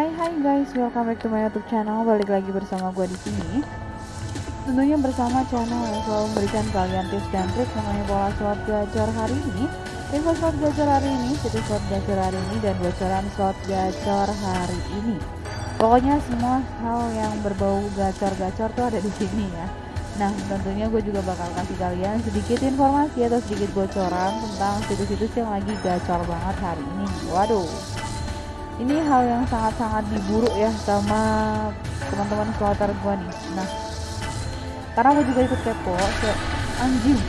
Hai hai guys, welcome back to my YouTube channel. Balik lagi bersama gue di sini. Tentunya bersama channel yang selalu memberikan kalian tips dan trik mengenai pola slot gacor hari ini, info slot gacor hari ini, situs slot gacor hari ini, dan bocoran slot gacor hari ini. Pokoknya semua hal yang berbau gacor-gacor tuh ada di sini ya. Nah, tentunya gue juga bakal kasih kalian sedikit informasi atau sedikit bocoran tentang situs-situs yang lagi gacor banget hari ini. Waduh, ini hal yang sangat-sangat diburu ya sama teman-teman slotter gue nih. Nah karena gue juga ikut kepo kayak anjing.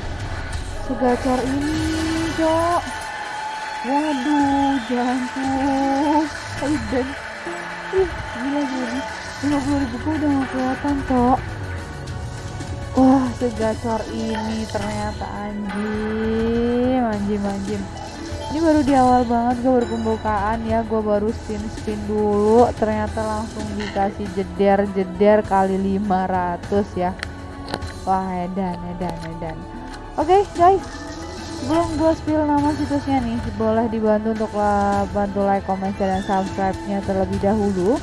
Segacor ini cok. Waduh jantung. Aiden ih gila gini 50 ribu gue udah gak kelihatan cok. Wah segacor ini ternyata anjing anjing anjing ini baru di awal banget gue baru pembukaan ya. Gue baru spin spin dulu. Ternyata langsung dikasih jeder jeder kali 500 ya. Wah edan edan edan. Oke okay, guys. Sebelum gue spill nama situsnya nih. Boleh dibantu untuk bantu like comment share dan subscribe nya terlebih dahulu.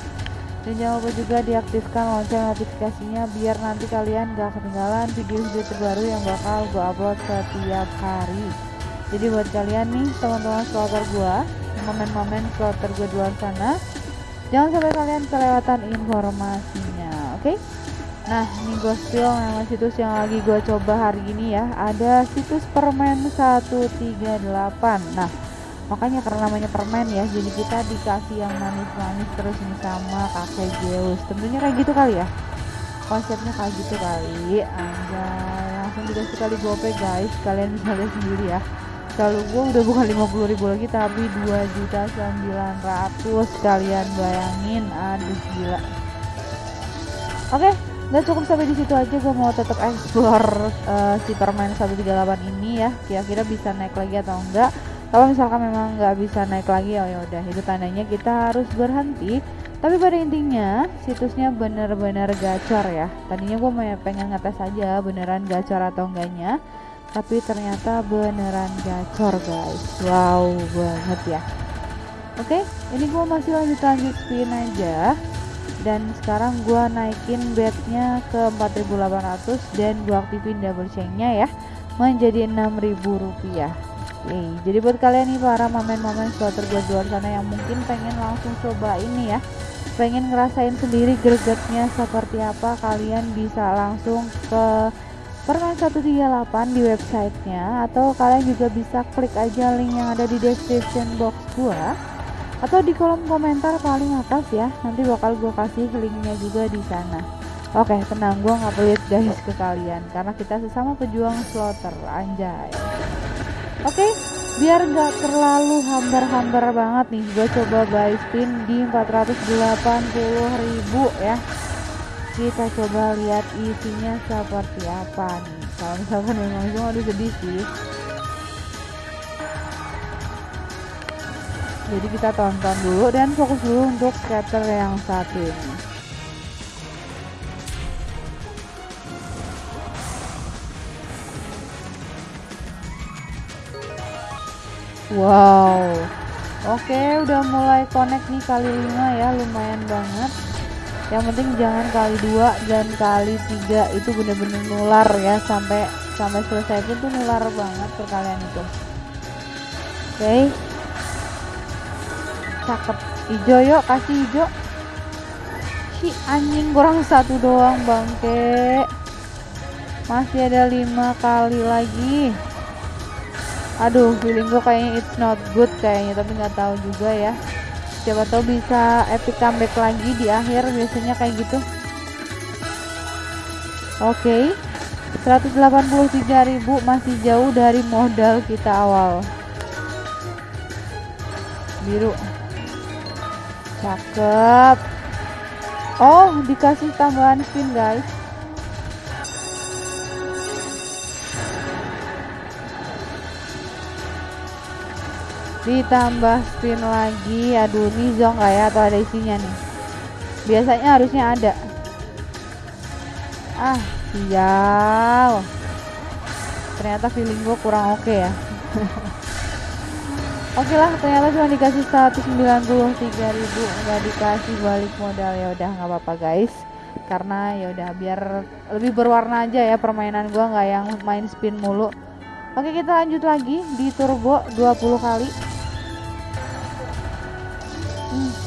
Dan jangan lupa juga diaktifkan lonceng notifikasinya biar nanti kalian gak ketinggalan video-video terbaru yang bakal gue upload setiap hari jadi buat kalian nih teman-teman slotter gua momen-momen slotter gua di sana jangan sampai kalian kelewatan informasinya oke? Okay? nah ini gue spill nama situs yang lagi gue coba hari ini ya. Ada situs permen 138 nah makanya karena namanya permen ya jadi kita dikasih yang manis-manis terus ini sama kakek Zeus. Tentunya kayak gitu kali ya? Konsepnya kayak gitu kali. Anjay langsung dikasih kali gope guys. Kalian bisa lihat sendiri ya kalau gue udah bukan 50 ribu lagi tapi 2 juta 900 kalian bayangin. Aduh gila. Oke okay, nggak cukup sampai di situ aja. Gue mau tetap explore uh, si permain 138 ini ya. Kira-kira bisa naik lagi atau enggak. Kalau misalkan memang nggak bisa naik lagi ya udah. Itu tandanya kita harus berhenti. Tapi pada intinya situsnya bener-bener gacor ya. Tadinya gue pengen ngetes aja beneran gacor atau enggaknya tapi ternyata beneran gacor guys. Wow banget ya. Oke ini gue masih lanjut lanjut spin aja. Dan sekarang gue naikin bednya ke 4800 dan gue aktifin double chainnya ya menjadi 6000 rupiah. Oke jadi buat kalian nih para momen-momen slotter gue di luar sana yang mungkin pengen langsung coba ini ya pengen ngerasain sendiri gregetnya seperti apa kalian bisa langsung ke Permen 138 di websitenya atau kalian juga bisa klik aja link yang ada di description box gua atau di kolom komentar paling atas ya. Nanti bakal gua kasih linknya juga di sana. Oke tenang gua nggak pelit guys ke kalian karena kita sesama pejuang slotter anjay. Oke biar nggak terlalu hambar-hambar banget nih gue coba buy spin di 480.000 ya kita coba lihat isinya seperti apa nih. Kalau misalkan memang itu aduh sedih sih. Jadi kita tonton dulu dan fokus dulu untuk scatter yang satu ini. Wow. Oke udah mulai connect nih kali 5 ya. Lumayan banget yang penting jangan kali dua dan kali tiga itu bener-bener nular ya sampai sampai selesai pun tuh nular banget perkalian itu. Oke. Okay. cakep. Hijau yuk kasih hijau si anjing kurang satu doang bangke. Masih ada lima kali lagi. Aduh feeling gue kayaknya it's not good kayaknya tapi nggak tahu juga ya siapa tahu bisa epic comeback lagi di akhir biasanya kayak gitu. Oke okay. 183.000 masih jauh dari modal kita awal. Biru. Cakep. Oh dikasih tambahan spin guys ditambah spin lagi. Aduh ini zong nggak ya? Atau ada isinya nih? Biasanya harusnya ada. Ah sial. Ternyata feeling gue kurang oke okay ya. Oke lah, ternyata cuma dikasih 193 ribu, nggak dikasih balik modal. Ya udah nggak apa-apa guys. Karena ya udah biar lebih berwarna aja ya permainan gua nggak yang main spin mulu. Oke kita lanjut lagi di turbo 20 kali.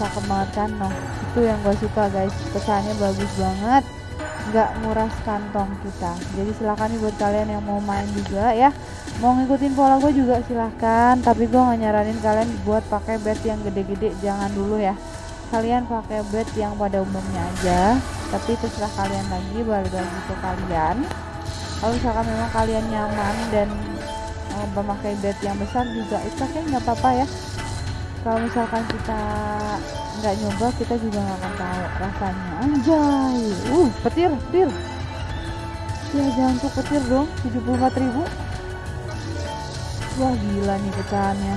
Hmm, cakep banget kan, noh. Itu yang gue suka guys, kesannya bagus banget. Nggak nguras kantong kita. Jadi silahkan nih buat kalian yang mau main juga ya. Mau ngikutin pola gue juga silahkan tapi gue nggak nyaranin kalian buat pakai bed yang gede-gede. Jangan dulu ya. Kalian pakai bed yang pada umumnya aja. Tapi terserah kalian lagi balik lagi ke kalian. Kalau misalkan memang kalian nyaman dan um, memakai bed yang besar juga itu kayak nggak apa-apa ya kalau misalkan kita nggak nyoba kita juga nggak akan tahu rasanya. Anjay. Uh petir petir. Ya jangan tuh petir dong. 74 ribu. Wah gila nih pecahannya.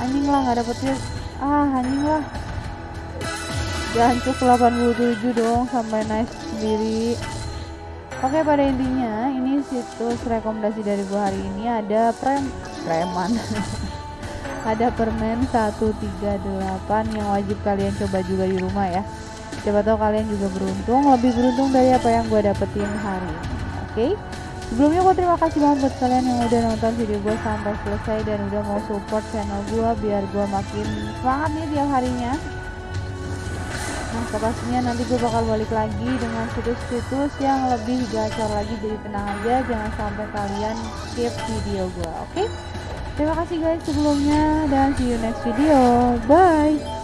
Anjing lah nggak ada petir. Ah anjing lah. Jancuk 87 dong sampai nice sendiri. Oke pada intinya ini situs rekomendasi dari gua hari ini ada prem preman ada permen 138 yang wajib kalian coba juga di rumah ya siapa tahu kalian juga beruntung lebih beruntung dari apa yang gue dapetin hari ini oke okay? sebelumnya gue terima kasih banget buat kalian yang udah nonton video gue sampai selesai dan udah mau support channel gue biar gue makin semangat nih tiap harinya Nah, pastinya nanti gue bakal balik lagi dengan situs-situs yang lebih gacor lagi jadi tenang aja jangan sampai kalian skip video gue oke okay? Terima kasih guys sebelumnya dan see you next video. Bye.